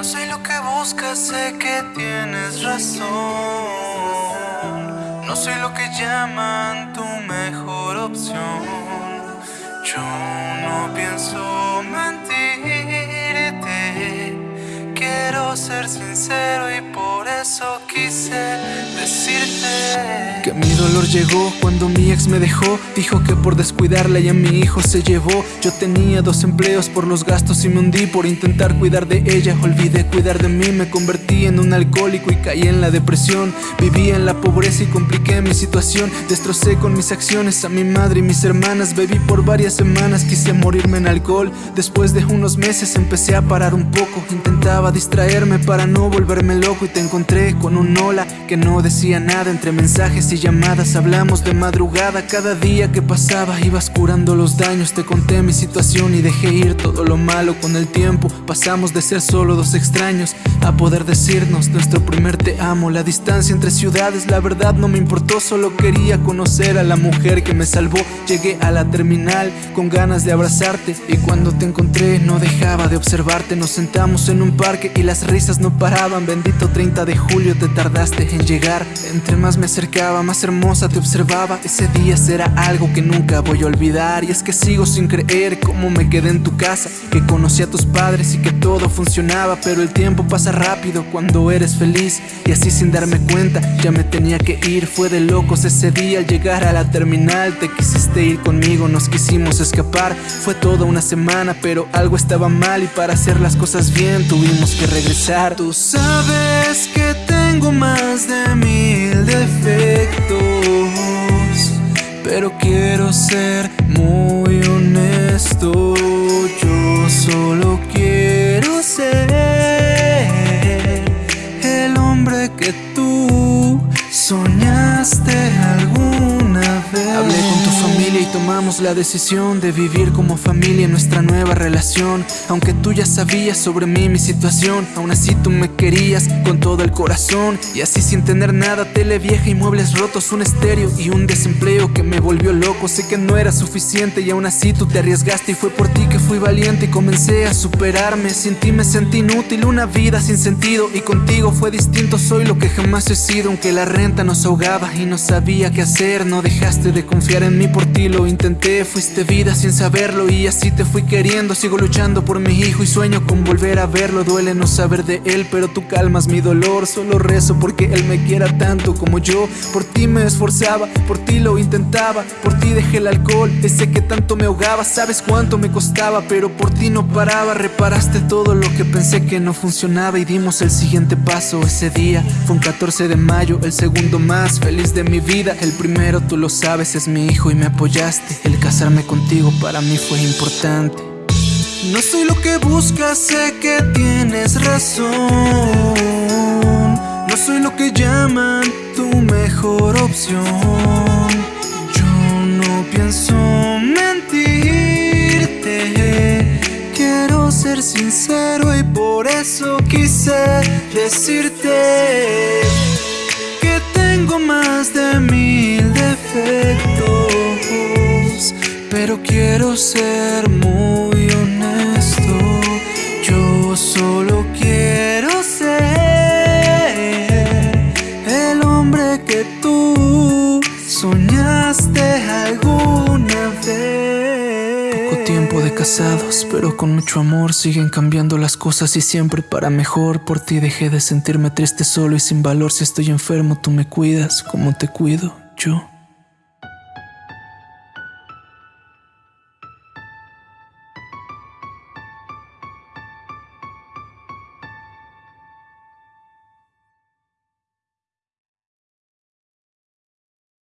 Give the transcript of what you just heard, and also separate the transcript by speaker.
Speaker 1: No soy lo que buscas, sé que tienes razón. No soy lo que llaman tu mejor opción. Yo no pienso mentirte. Quiero ser sincero y por eso quise decirte
Speaker 2: que mi dolor llegó cuando mi ex me dejó. Dijo que por descuidarla y a mi hijo se llevó. Yo tenía dos empleos por los gastos y me hundí por intentar cuidar de ella. Olvidé cuidar de mí, me convertí en un alcohólico y caí en la depresión. Vivía en la pobreza y compliqué mi situación. Destrocé con mis acciones a mi madre y mis hermanas. Bebí por varias semanas, quise morirme en alcohol. Después de unos meses empecé a parar un poco. Intentaba distraerme para no volverme loco y te encontré con un hola que no decía nada entre mensajes y llamadas. Hablamos de madrugada cada día que pasaba. Ibas curando los daños, te conté mi situación y dejé ir todo lo malo con el tiempo. Pasamos de ser solo dos extraños a poder decirnos nuestro primer te amo. La distancia entre ciudades, la verdad no me importó, solo quería conocer a la mujer que me salvó. Llegué a la terminal con ganas de abrazarte y cuando te encontré no dejaba de observarte. Nos sentamos en un parque y las risas no paraban. Bendito 30 de julio te tardaste en llegar. Entre más me acercaba, más hermosa te observaba. Ese día será algo que nunca voy a olvidar. Y es que sigo sin creer cómo me quedé en tu casa, que conocí a tus padres y que todo funcionaba. Pero el tiempo pasa rápido cuando eres feliz. Y así sin darme cuenta, ya me tenía que ir. Fue de locos ese día al llegar a la terminal. Te quisiste ir conmigo, nos quisimos escapar. Fue toda una semana, pero algo estaba mal. Y para hacer las cosas bien, tuvimos que regresar.
Speaker 1: Tú sabes que tengo más de mil defectos, pero quiero ser muy honesto. Yo solo quiero ser el hombre que tú
Speaker 2: tomamos la decisión de vivir como familia en nuestra nueva relación. Aunque tú ya sabías sobre mí mi situación, aún así tú me querías con todo el corazón. Y así sin tener nada, tele vieja y muebles rotos, un estéreo y un desempleo que me volvió loco. Sé que no era suficiente y aún así tú te arriesgaste y fue por ti que fui valiente y comencé a superarme. Sin ti me sentí inútil, una vida sin sentido y contigo fue distinto. Soy lo que jamás he sido, aunque la renta nos ahogaba y no sabía qué hacer. No dejaste de confiar en mí por ti, lo intenté. Fuiste vida sin saberlo y así te fui queriendo. Sigo luchando por mi hijo y sueño con volver a verlo. Duele no saber de él, pero tú calmas mi dolor. Solo rezo porque él me quiera tanto como yo. Por ti me esforzaba, por ti lo intentaba. Por ti dejé el alcohol, ese que tanto me ahogaba. Sabes cuánto me costaba, pero por ti no paraba. Reparaste todo lo que pensé que no funcionaba y dimos el siguiente paso. Ese día fue un 14 de mayo, el segundo más feliz de mi vida. El primero, tú lo sabes, es mi hijo y me apoyaste. El casarme contigo para mí fue importante.
Speaker 1: No soy lo que buscas, sé que tienes razón. No soy lo que llaman tu mejor opción. Yo no pienso mentirte. Quiero ser sincero y por eso quise decirte que tengo más de mil defectos, pero quiero ser muy honesto. Yo solo quiero ser el hombre que tú soñaste alguna vez.
Speaker 2: Poco tiempo de casados, pero con mucho amor siguen cambiando las cosas y siempre para mejor. Por ti dejé de sentirme triste solo y sin valor. Si estoy enfermo, tú me cuidas como te cuido yo.